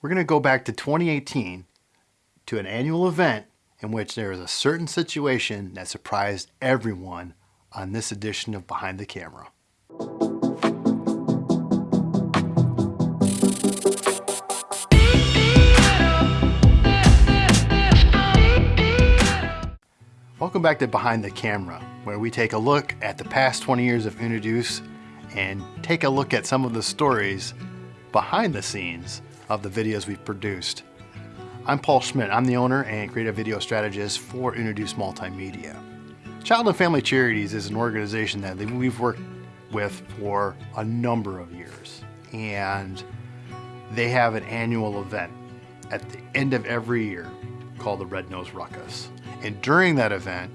We're going to go back to 2018 to an annual event in which there was a certain situation that surprised everyone on this edition of Behind the Camera. Welcome back to Behind the Camera, where we take a look at the past 20 years of Introduce and take a look at some of the stories behind the scenes of the videos we've produced. I'm Paul Schmidt. I'm the owner and creative video strategist for Introduce Multimedia. Child and Family Charities is an organization that we've worked with for a number of years. And they have an annual event at the end of every year called the Red Nose Ruckus. And during that event,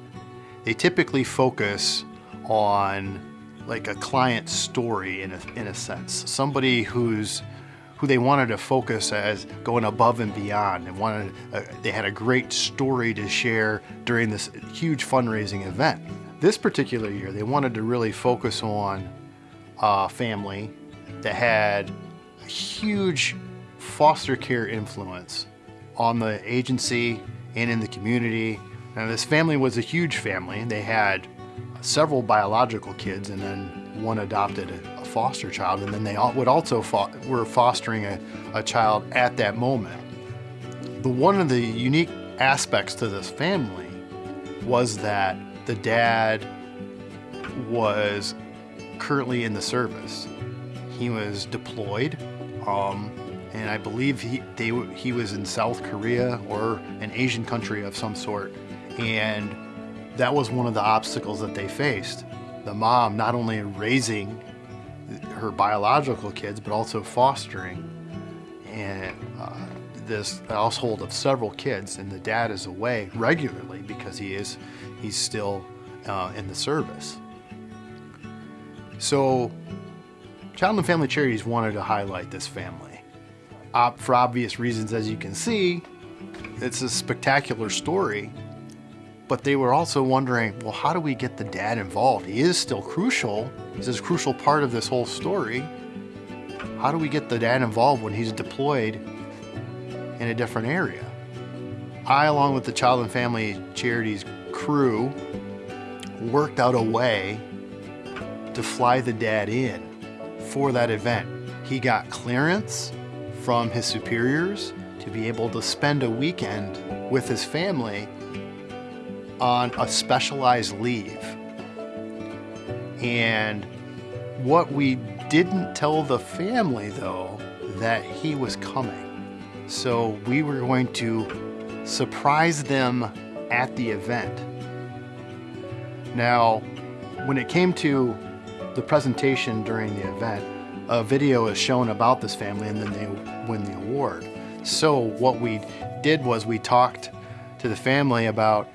they typically focus on like a client story in a, in a sense. Somebody who's who they wanted to focus as going above and beyond and wanted uh, they had a great story to share during this huge fundraising event. This particular year, they wanted to really focus on a family that had a huge foster care influence on the agency and in the community now this family was a huge family. They had several biological kids and then one adopted foster child and then they all, would also fo were fostering a, a child at that moment. But one of the unique aspects to this family was that the dad was currently in the service. He was deployed um, and I believe he, they, he was in South Korea or an Asian country of some sort and that was one of the obstacles that they faced. The mom not only raising her biological kids, but also fostering and uh, this household of several kids. And the dad is away regularly because he is he's still uh, in the service. So Child and Family Charities wanted to highlight this family. For obvious reasons, as you can see, it's a spectacular story but they were also wondering, well, how do we get the dad involved? He is still crucial. He's a crucial part of this whole story. How do we get the dad involved when he's deployed in a different area? I, along with the Child and Family Charities crew, worked out a way to fly the dad in for that event. He got clearance from his superiors to be able to spend a weekend with his family on a specialized leave. And what we didn't tell the family though, that he was coming. So we were going to surprise them at the event. Now, when it came to the presentation during the event, a video is shown about this family and then they win the award. So what we did was we talked to the family about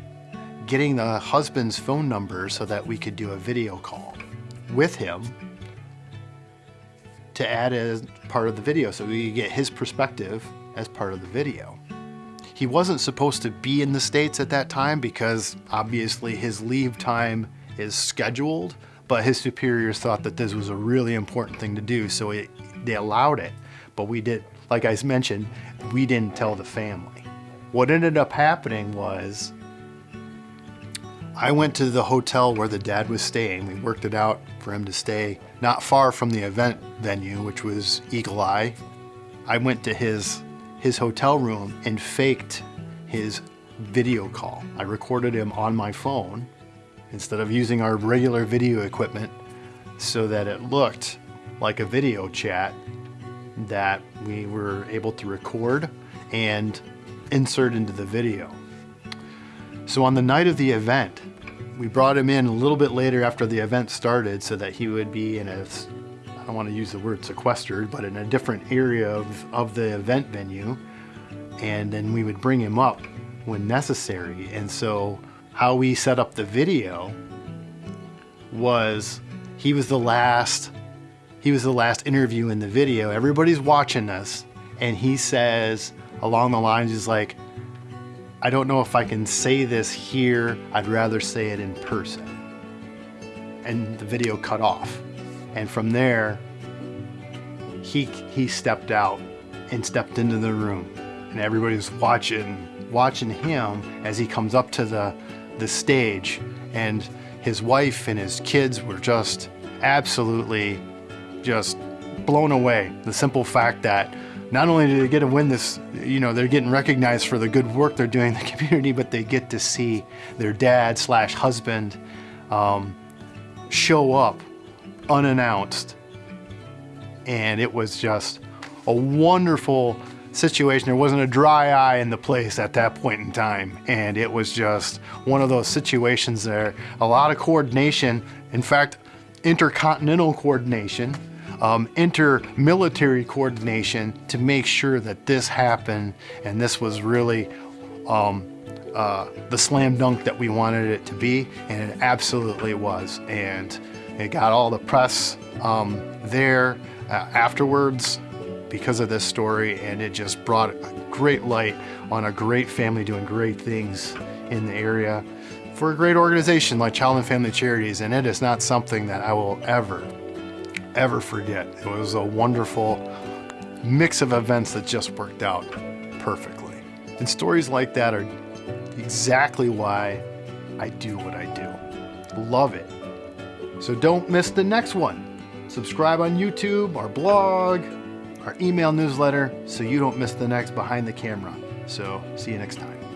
getting the husband's phone number so that we could do a video call with him to add as part of the video so we could get his perspective as part of the video. He wasn't supposed to be in the States at that time because obviously his leave time is scheduled, but his superiors thought that this was a really important thing to do, so it, they allowed it. But we did, like I mentioned, we didn't tell the family. What ended up happening was I went to the hotel where the dad was staying. We worked it out for him to stay not far from the event venue, which was Eagle Eye. I went to his, his hotel room and faked his video call. I recorded him on my phone instead of using our regular video equipment so that it looked like a video chat that we were able to record and insert into the video. So on the night of the event, we brought him in a little bit later after the event started so that he would be in a, I don't want to use the word sequestered, but in a different area of, of the event venue. And then we would bring him up when necessary. And so how we set up the video was he was the last he was the last interview in the video. Everybody's watching us and he says along the lines he's like I don't know if I can say this here. I'd rather say it in person. And the video cut off. And from there, he, he stepped out and stepped into the room. And everybody was watching, watching him as he comes up to the, the stage. And his wife and his kids were just absolutely just blown away. The simple fact that not only do they get to win this, you know, they're getting recognized for the good work they're doing in the community, but they get to see their dad slash husband um, show up unannounced. And it was just a wonderful situation. There wasn't a dry eye in the place at that point in time. And it was just one of those situations there. A lot of coordination. In fact, intercontinental coordination um, inter-military coordination to make sure that this happened and this was really um, uh, the slam dunk that we wanted it to be and it absolutely was. And it got all the press um, there uh, afterwards because of this story and it just brought a great light on a great family doing great things in the area for a great organization like Child and Family Charities. And it is not something that I will ever ever forget. It was a wonderful mix of events that just worked out perfectly. And stories like that are exactly why I do what I do. Love it. So don't miss the next one. Subscribe on YouTube, our blog, our email newsletter, so you don't miss the next behind the camera. So see you next time.